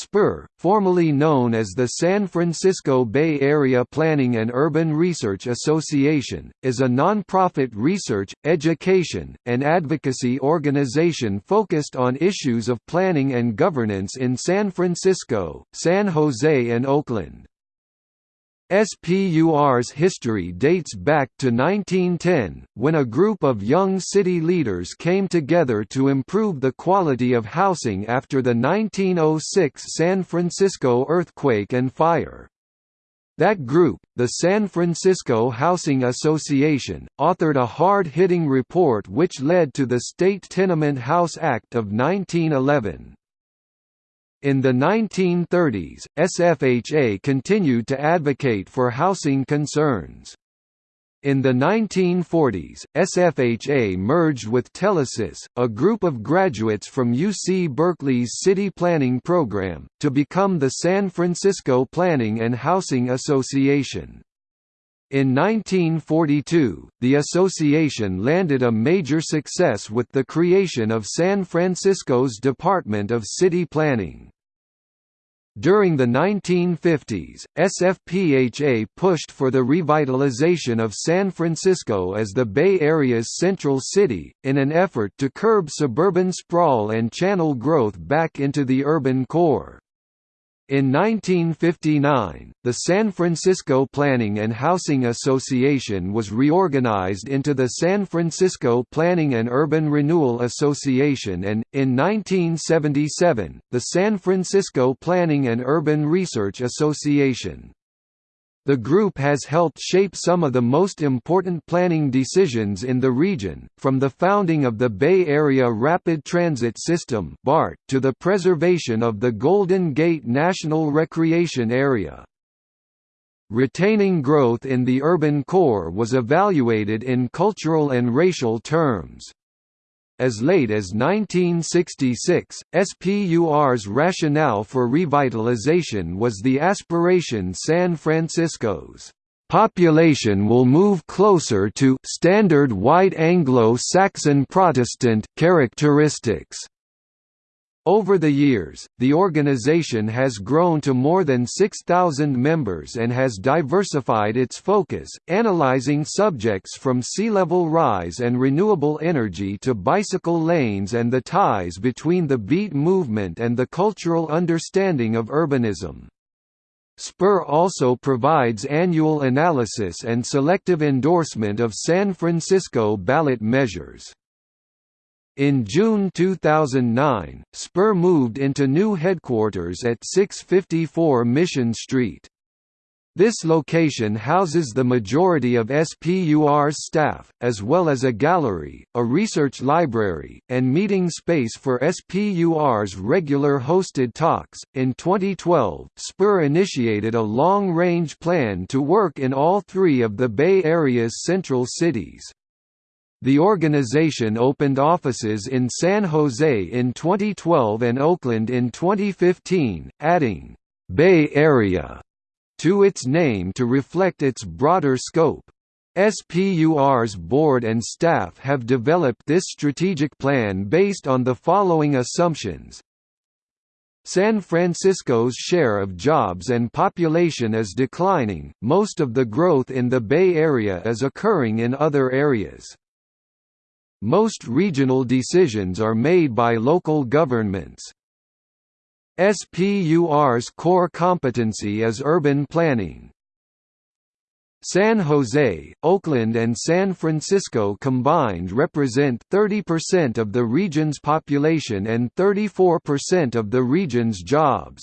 SPUR, formerly known as the San Francisco Bay Area Planning and Urban Research Association, is a nonprofit research, education, and advocacy organization focused on issues of planning and governance in San Francisco, San Jose and Oakland. SPUR's history dates back to 1910, when a group of young city leaders came together to improve the quality of housing after the 1906 San Francisco earthquake and fire. That group, the San Francisco Housing Association, authored a hard-hitting report which led to the State Tenement House Act of 1911. In the 1930s, SFHA continued to advocate for housing concerns. In the 1940s, SFHA merged with Telesis, a group of graduates from UC Berkeley's city planning program, to become the San Francisco Planning and Housing Association. In 1942, the association landed a major success with the creation of San Francisco's Department of City Planning. During the 1950s, SFPHA pushed for the revitalization of San Francisco as the Bay Area's central city, in an effort to curb suburban sprawl and channel growth back into the urban core. In 1959, the San Francisco Planning and Housing Association was reorganized into the San Francisco Planning and Urban Renewal Association and, in 1977, the San Francisco Planning and Urban Research Association. The group has helped shape some of the most important planning decisions in the region, from the founding of the Bay Area Rapid Transit System to the preservation of the Golden Gate National Recreation Area. Retaining growth in the urban core was evaluated in cultural and racial terms. As late as 1966, SPUR's rationale for revitalization was the aspiration San Francisco's population will move closer to standard white Anglo-Saxon Protestant characteristics. Over the years, the organization has grown to more than 6,000 members and has diversified its focus, analyzing subjects from sea level rise and renewable energy to bicycle lanes and the ties between the beat movement and the cultural understanding of urbanism. SPUR also provides annual analysis and selective endorsement of San Francisco ballot measures. In June 2009, SPUR moved into new headquarters at 654 Mission Street. This location houses the majority of SPUR's staff, as well as a gallery, a research library, and meeting space for SPUR's regular hosted talks. In 2012, SPUR initiated a long range plan to work in all three of the Bay Area's central cities. The organization opened offices in San Jose in 2012 and Oakland in 2015, adding «Bay Area» to its name to reflect its broader scope. SPUR's board and staff have developed this strategic plan based on the following assumptions. San Francisco's share of jobs and population is declining, most of the growth in the Bay Area is occurring in other areas. Most regional decisions are made by local governments. SPUR's core competency is urban planning. San Jose, Oakland and San Francisco combined represent 30% of the region's population and 34% of the region's jobs.